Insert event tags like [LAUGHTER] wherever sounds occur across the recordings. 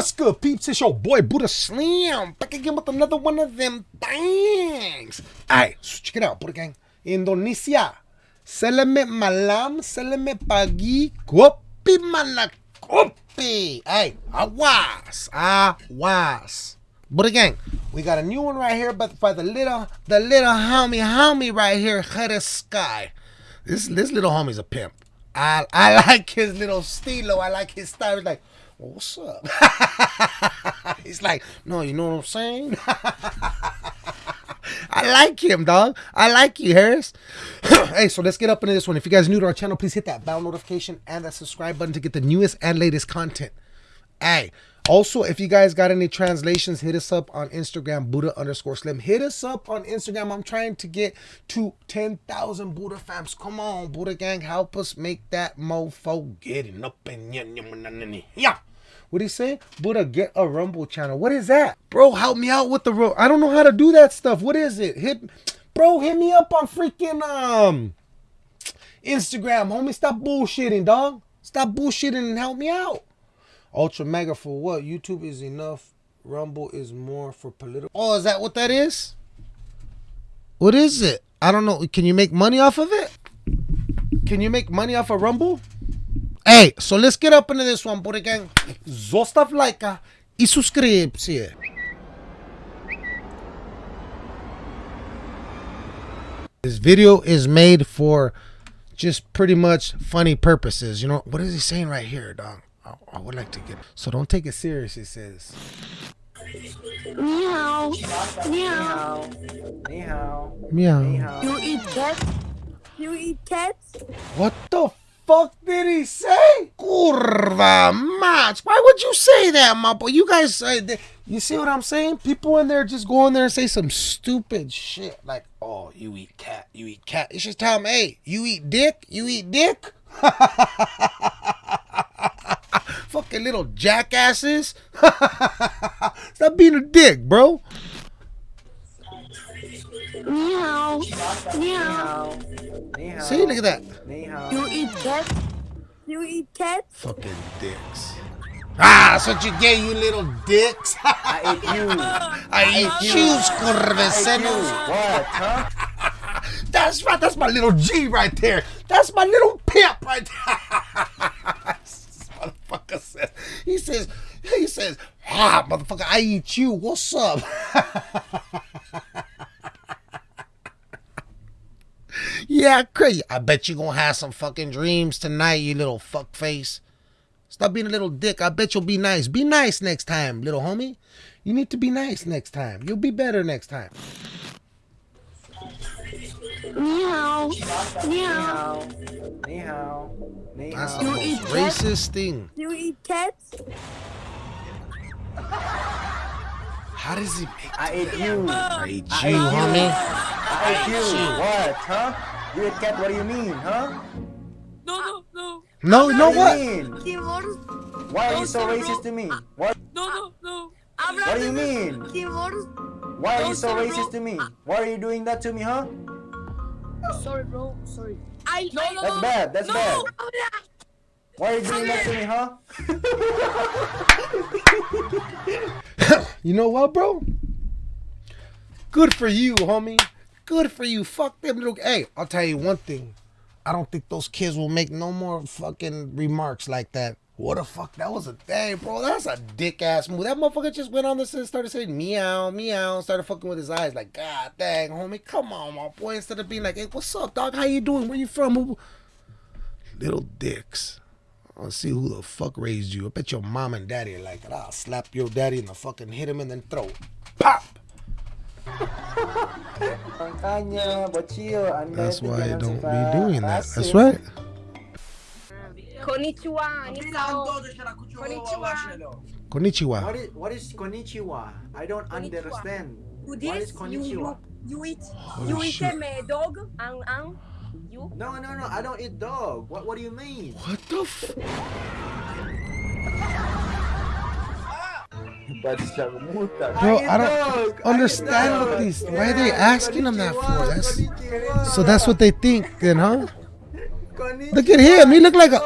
What's good, peeps? It's your boy Buddha Slam back again with another one of them things. Alright, so check it out, Buddha Gang. Indonesia. Seleme malam, seleme pagi, kopi mana kopi. Hey, awas, awas. Buddha Gang, we got a new one right here, but by the little, the little homie, homie right here, Head Sky. This this little homie's a pimp. I I [LAUGHS] like his little stilo. I like his style. Like, what's up? [LAUGHS] He's like, no, you know what I'm saying? [LAUGHS] I like him, dog. I like you, Harris. [CLEARS THROAT] hey, so let's get up into this one. If you guys are new to our channel, please hit that bell notification and that subscribe button to get the newest and latest content. Hey, also, if you guys got any translations, hit us up on Instagram, Buddha underscore Slim. Hit us up on Instagram. I'm trying to get to 10,000 Buddha fams. Come on, Buddha gang, help us make that mofo getting up and yeah. What you say? Buddha, get a Rumble channel. What is that? Bro, help me out with the road. I don't know how to do that stuff. What is it? Hit, bro, hit me up on freaking um Instagram, homie. Stop bullshitting, dog. Stop bullshitting and help me out. Ultra mega for what? YouTube is enough. Rumble is more for political. Oh, is that what that is? What is it? I don't know. Can you make money off of it? Can you make money off of Rumble? Hey, so let's get up into this one, buddy gang. Zostav lajka i subskrypcję. Eh. This video is made for just pretty much funny purposes. You know, what is he saying right here, dog? I, I would like to get So don't take it serious, he says. Meow. Meow. Meow. Meow. You eat cats? You eat cats? What the fuck did he say? Curva match. Why would you say that, my boy? You guys, uh, th- you see what I'm saying? People in there just go in there and say some stupid shit like, "Oh, you eat cat, you eat cat." It's just tell them, "Hey, you eat dick, you eat dick." [LAUGHS] Fucking little jackasses. [LAUGHS] Stop being a dick, bro. Meow. Meow. Meow. See, look at that. Meow. You eat cats? You eat cats? Fucking dicks. Ah, that's what you get, you little dicks. [LAUGHS] I eat you. I eat shoes, curveceros. What, huh? [LAUGHS] That's right. That's my little G right there. That's my little pimp right there. [LAUGHS] this motherfucker says. He says. He says. Ah, motherfucker, I eat you. What's up? Yeah, crazy. I bet you gonna have some fucking dreams tonight, you little fuck face. Stop being a little dick. I bet you'll be nice. Be nice next time, little homie. You need to be nice next time. You'll be better next time. Meow. Meow. Meow. Meow. That's the most eat cats? racist thing. You eat cats? How does he make I ate you. I eat I you, ate you. homie? I ate you. What, huh? You ate cat, what do you mean, huh? No, no, no, No, you know What what? do you mean? Why are you so racist to me? What no, no, no. What do you mean? Why are you so racist to me? Why are you doing that to me, huh? Sorry, bro. Sorry. I no, no, That's no. bad, that's no. bad. Why are you doing that to me, huh? [LAUGHS] You know what, bro? Good for you, homie. Good for you. Fuck them little. Hey, I'll tell you one thing. I don't think those kids will make no more fucking remarks like that. What the fuck? That was a thing, bro. That's a dick ass move. That motherfucker just went on this and started saying meow, meow, started fucking with his eyes. Like, God dang, homie, come on, my boy. Instead of being like, hey, what's up, dog? How you doing? Where you from? Little dicks. I'll see who the fuck raised you. I bet your mom and daddy are like, I'll slap your daddy in the fucking hit him and then throw. Pop! Makanya, bocil, anda That's why jangan don't be doing that. That's rasis. right. Konnichiwa. Nihao. Konnichiwa. What is what is konnichiwa? I don't Konnichiwa. understand. What is this? You, you, you eat. Holy you eat shit. them a dog? Ang ang. You? No, no, no. I don't eat dog. What What do you mean? What the f- Bro, I don't understand what these. Why are they asking them that for? That's so. That's what they think, then, huh? Look at him. He look like a.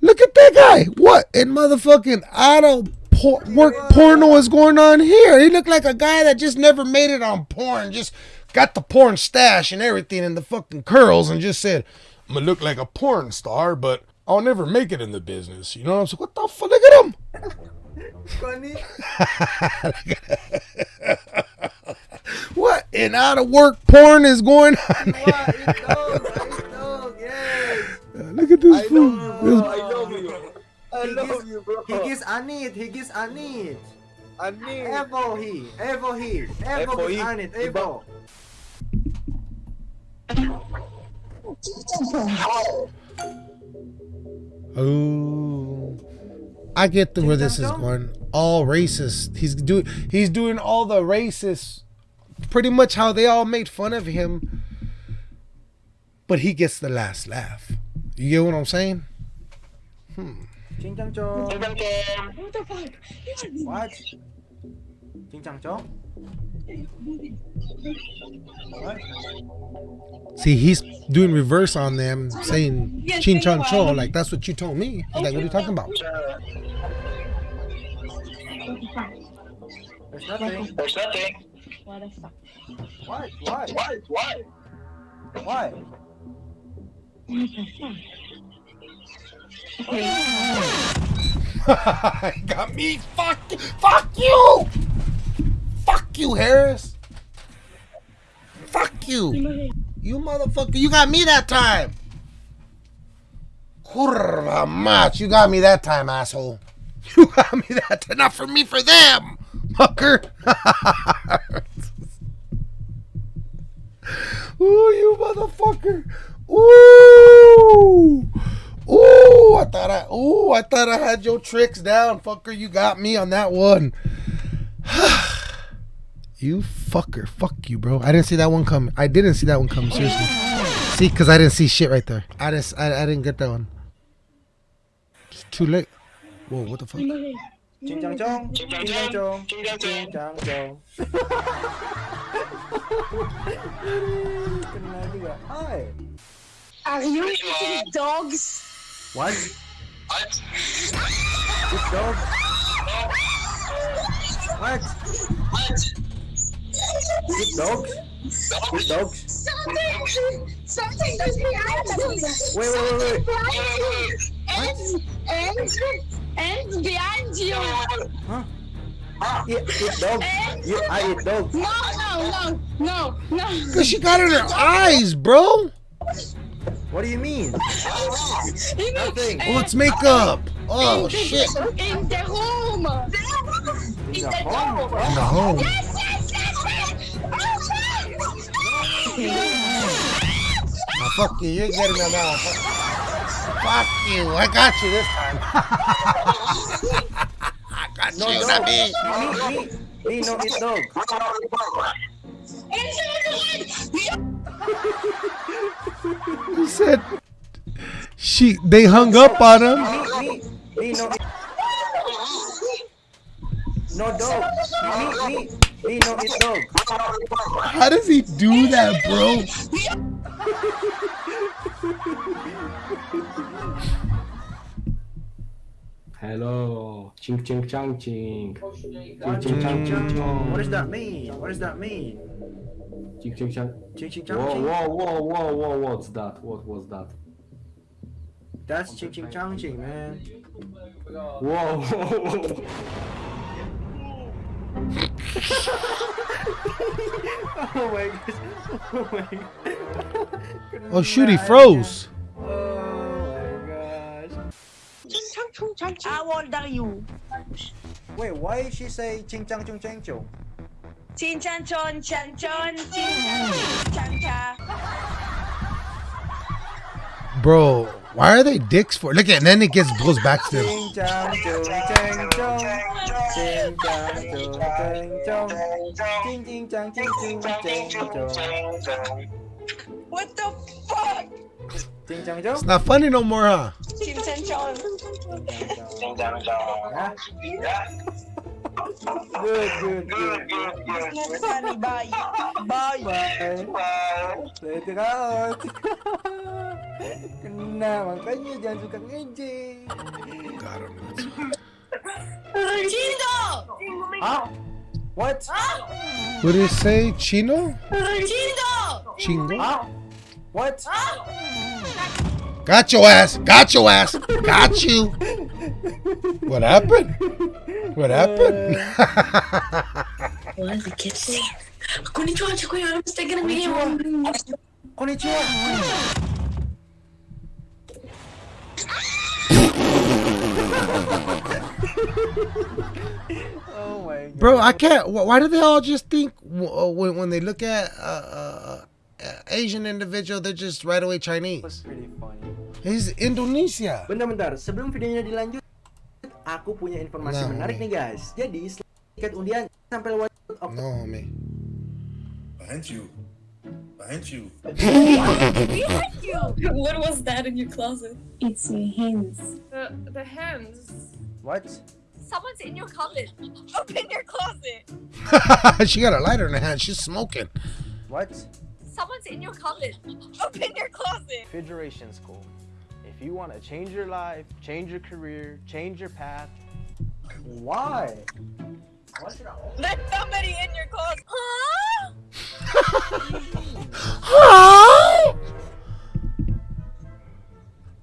Look at that guy. What in motherfucking auto por- work porno is going on here? He look like a guy that just never made it on porn, just got the porn stash and everything and the fucking curls and just said, I'm gonna look like a porn star, but I'll never make it in the business. You know what I'm saying? What the fuck? Look at him. Funny. [LAUGHS] What in out of work porn is going on? What? Eat dog. Yes. [LAUGHS] Look at this fool. This- I love you. I love love you, you, bro. bro. He gives Anit. He gives Anit. I need. Evo he. Evo he. Evo Evo gives he. Anit. Evo. Oh, I get the, where this is going. All racist. He's doing. He's doing all the racist. Pretty much how they all made fun of him, but he gets the last laugh. You get what I'm saying? Hmm. Ching chang chong. What the fuck? What? Ching chang chong. What? See, he's doing reverse on them, saying "chin chan cho." Like that's what you told me. I was like, what are you talking about? There's nothing. There's nothing. What the fuck? What? What? Why? Why? Why? [LAUGHS] Got me. Fuck. Fuck you. You, Harris. Fuck you. You motherfucker. You got me that time. Mach. You got me that time, asshole. [LAUGHS] You got me that time. Not for me, for them. Fucker. [LAUGHS] Ooh, you motherfucker. Ooh. Ooh, I thought I ooh, I thought I had your tricks down, fucker. You got me on that one. [SIGHS] you fucker. Fuck you, bro. I didn't see that one coming. I didn't see that one coming, seriously. See, cause I didn't see shit right there. I didn't I, I didn't get that one. It's too late. Whoa, what the fuck? Ching chang chong. Ching chang chong. Ching chang chong. Ching chang chong. Kena juga. Hi. Are you eating dogs? What? What? This dog? What? What? This dogs? This dogs? Something, something is behind you. Wait, wait, wait, wait. And, and, and behind you. Huh? Eat, eat dog. You, I eat ah, dog. No, no, no, no, no. Cause she got it in her eyes, bro. What do you mean? You know, Nothing. Uh, oh, it's makeup. Oh in the- shit. In the room. In the home. door. In the home. Yes, yes, fuck you. You're getting them out. Fuck you. I got you this time. [LAUGHS] I got No, you. dog. Not me. Me, me. Me no eat dog. He said she. They hung up on him. Me, me. Me no eat. No dog. Me, me. Me no eat dog. How does he do that, bro? Hello, ching ching chang ching, oh, What ching ching chang ching chong, What does that mean? What does that mean? ching ching chang. Ching ching chang Whoa ching. whoa whoa whoa whoa! What's that? What was that? That's ching ching chang ching, man. Whoa! [LAUGHS] whoa, Oh my gosh. Oh my god. Oh shoot, he froze. Oh my gosh. How old are you? Wait, why did she say ching chang chung chang chung? Chin chan chon chan chon chin chan chan cha. Bro, why are they dicks for? Look at, and then it gets goes back to them. Ching chang chung chang chung. Ching chang chung chang chung. Ching ching chang ching chung chang chung. What the fuck? Ching chang chung. It's not funny no more, huh? Chin chan chon. Huh? Good, good, good. Not funny. Bye. Bye. Bye. Later [LAUGHS] out. Kena makanya jangan suka ngejek. God, I'm nuts. Chino! Huh? What? Ah? What did it say? Chino? Chino! Chingo? Huh? What? Got your ass. Got your ass. Got you. What happened? What happened? [LAUGHS] What did the kid say? Konnichiwa, Chikuya. I'm still gonna be Konnichiwa. Oh my god. Bro, I can't. wh- Why do they all just think w- uh, when, when they look at uh, uh, uh, Asian individual, they're just right away was Chinese? pretty funny. He's Indonesia. Bentar-bentar, sebelum videonya dilanjut, aku punya informasi Nah, menarik nih. nih guys. Jadi, setelah tiket undian sampai lewat Oktober No, homie. Behind you. Behind you. What was that in your closet? It's your hands. The, the hands. What? Someone's in your closet. [LAUGHS] Open your closet. [LAUGHS] she got a lighter in her hand. She's smoking. What? Someone's in your closet. Open your closet. Federation School. If you want to change your life, change your career, change your path, Why? Why should I There's somebody in your closet. Huh? [LAUGHS]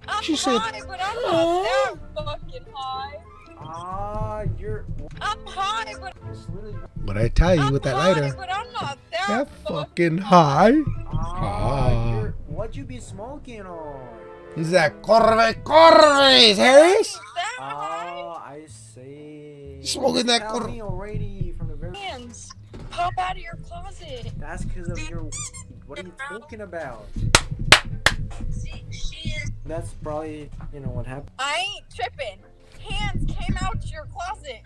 I'm She said, high, but I'm not that fucking high. Ah, you're. I'm high, but But I tell you, I'm with that high, lighter, but I'm not that, that fucking high. Ah, Ah. What you be smoking on? He's that Corve Corves, Harris. Oh, I see. Smoking that Tell me already from the very. Hands. Pop out of your closet. That's because of your. What are you talking about? Is. That's probably you know what happened. I ain't tripping. Hands came out your closet.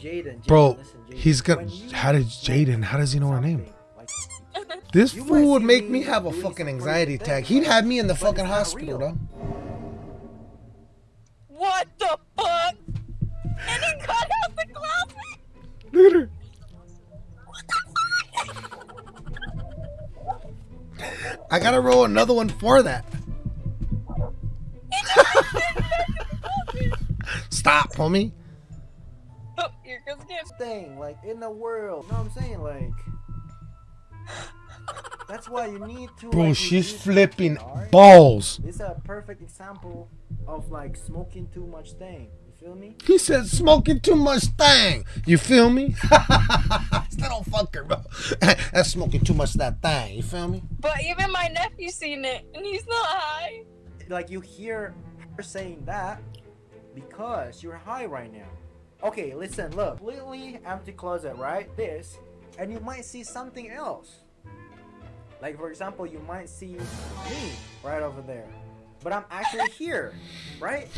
Jaden. Jaden, Bro, listen, Jaden, he's got. How did Jaden? How does he know her name? Like, [LAUGHS] This fool would make me me have a fucking anxiety attack. He'd have me in the fucking hospital, though. What the fuck? And he cut out the closet. Look at her. I gotta roll another one for that. Stop, homie. Oh, here goes again. thing like in the world. You know what I'm saying? Like that's why you need to. Bro, like, she's flipping alright? balls. This is a perfect example of like smoking too much thing. You feel me? He said smoking too much thing. You feel me? [LAUGHS] Still don't fuck bro. [LAUGHS] That's smoking too much that thing. You feel me? But even my nephew seen it, and he's not high. Like you hear her saying that because you're high right now. Okay, listen, look, completely empty closet, right? This, and you might see something else. Like for example, you might see me right over there, but I'm actually here, right?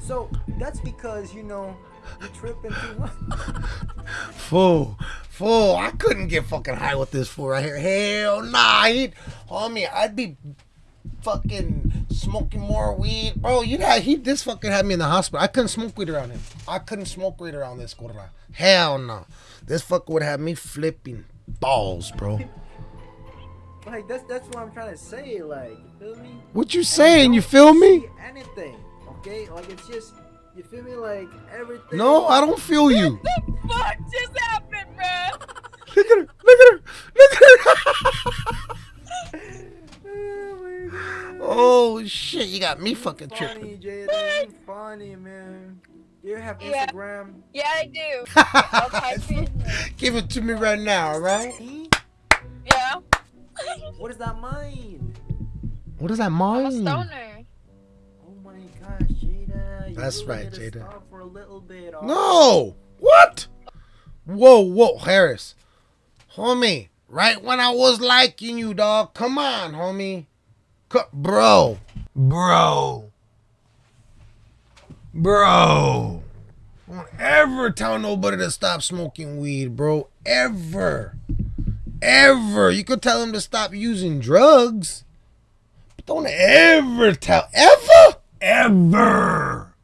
So that's because you know you're tripping. [LAUGHS] Fool, fool. I couldn't get fucking high with this fool right here. Hell nah. He'd, homie, I'd be fucking smoking more weed. Bro, you had, he, this fucking had me in the hospital. I couldn't smoke weed around him. I couldn't smoke weed around this gorra. Hell no. This fucker would have me flipping balls, bro. Like that's that's what I'm trying to say. Like you feel me? What you saying? You feel me? Anything? Okay, like it's just you feel me? Like everything. No, I don't feel you. What The fuck just happened, bro? Look at her. Look at her. Look at her. [LAUGHS] Oh my god. shit, you got me fucking tripping. Funny, Jaden. Funny, man. You have Yeah. Instagram? Yeah, I do. [LAUGHS] I'll. Give it to me right now, alright? See? Yeah. What does that mean? What does that I'm a mean? stoner. Oh my gosh, Jada. You That's really right, need Jada. For a little bit. No! What? Whoa, whoa, Harris. Homie, right when I was liking you, dog. Come on, homie. Bro. Bro. Bro. Don't ever tell nobody to stop smoking weed, bro. Ever. Ever. You could tell them to stop using drugs. But don't ever tell. Ever? Ever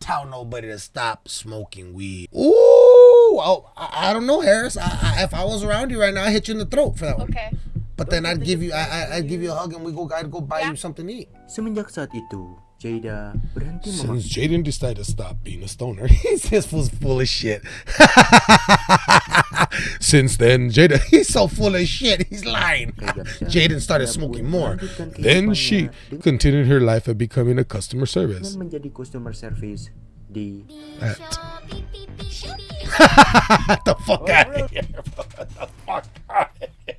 tell nobody to stop smoking weed. Ooh, oh, I, I don't know, Harris. I, I, if I was around you right now, I'd hit you in the throat for that one. Okay. But then I'd give you, I, I, I'd give you a hug and we go, I'd go buy Yeah. you something to eat. Semenjak saat itu, Jada, berhenti Since Jaden decided to stop being a stoner, [LAUGHS] he's this fool's full of shit. [LAUGHS] Since then, Jada, [LAUGHS] he's so full of shit, he's lying. Jaden started smoking more. Then she continued her life of becoming a customer service. menjadi customer service di At. [LAUGHS] the fuck out of here, the fuck out of here.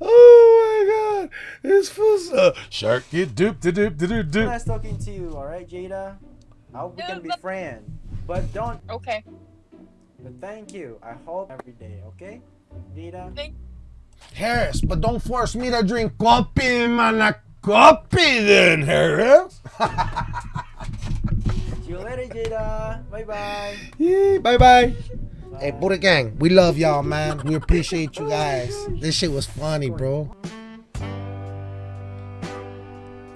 Oh my god. This fool's uh, shark get doop doop doop doop doop. Nice talking to you, alright, Jada? I hope we can be friends. But don't, Okay. but thank you. I hope every day, okay? Jada? Thank Harris, but don't force me to drink coffee, man. A Coffee then, Harris. [LAUGHS] See you later, Jada. Bye bye. Yeah, bye bye. Hey, Buddha Gang, we love y'all, man. We appreciate you guys. This shit was funny, bro.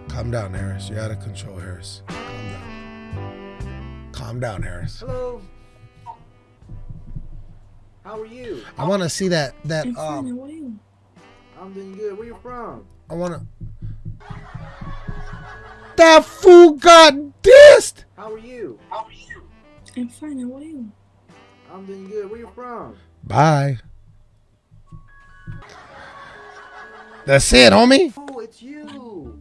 Calm down, Harris. You're out of control, Harris. Calm down. Calm down, Harris. Hello. How are you? I want to see that that I'm fine, um. how are you? I'm doing good. Where you from? I want to. That fool got dissed. How are you? I'm fine, how are you? I'm doing good. Where you from? Bye. That's it, homie. Oh, it's you.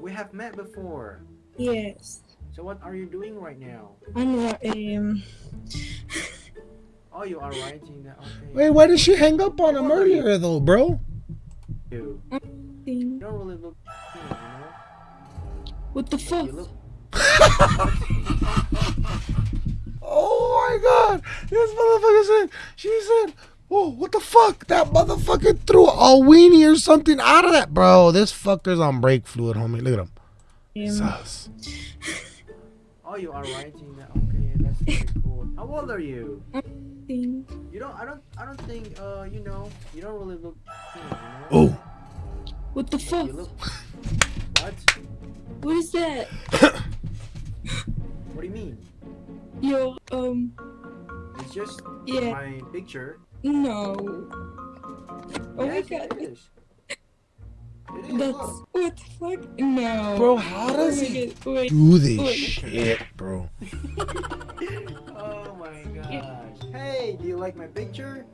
We have met before. Yes. So what are you doing right now? I'm um Oh, you are writing that. Okay. Wait, why did she hang up on him earlier, though, bro? You thing. don't really look, you know. What the fuck? You [LAUGHS] look. Oh my god! This motherfucker said, she said, oh, what the fuck? That motherfucker threw a weenie or something out of that. Bro, this fucker's on brake fluid, homie. Look at him. Um, Sus. [LAUGHS] Oh, you are writing that. Okay, that's very cool. How old are you? thing. You don't. I don't. I don't think. Uh, you know. You don't really look. You know. Oh, What the fuck? Look. [LAUGHS] What? What is that? What do you mean? Your um It's just yeah my picture. no. Oh my god. It is. It is. That's look. what the fuck? No. bro, how Oh does my he god, wait. do this Wait. shit, bro? [LAUGHS] Oh my gosh. Hey, do you like my picture?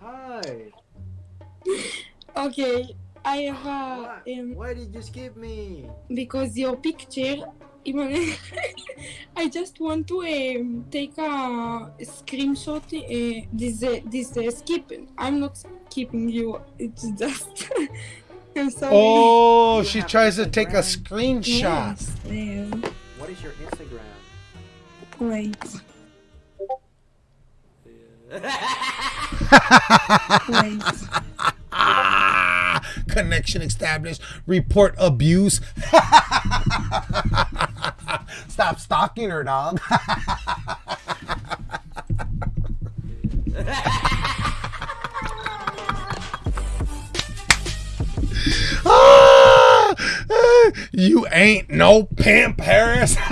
Hi. Okay, I have Why, um why did you skip me? because your picture even [LAUGHS] I just want to um, take a screenshot uh, this uh, this uh, skip. I'm not skipping you it's just [LAUGHS] I'm sorry. Oh, You she have tries to take a screenshot. yes, um, What is your Instagram? wait. [LAUGHS] Wait. Ah, connection established. Report abuse. [LAUGHS] Stop stalking her, dog. [LAUGHS] Ah, you ain't no pimp, Harris. [LAUGHS]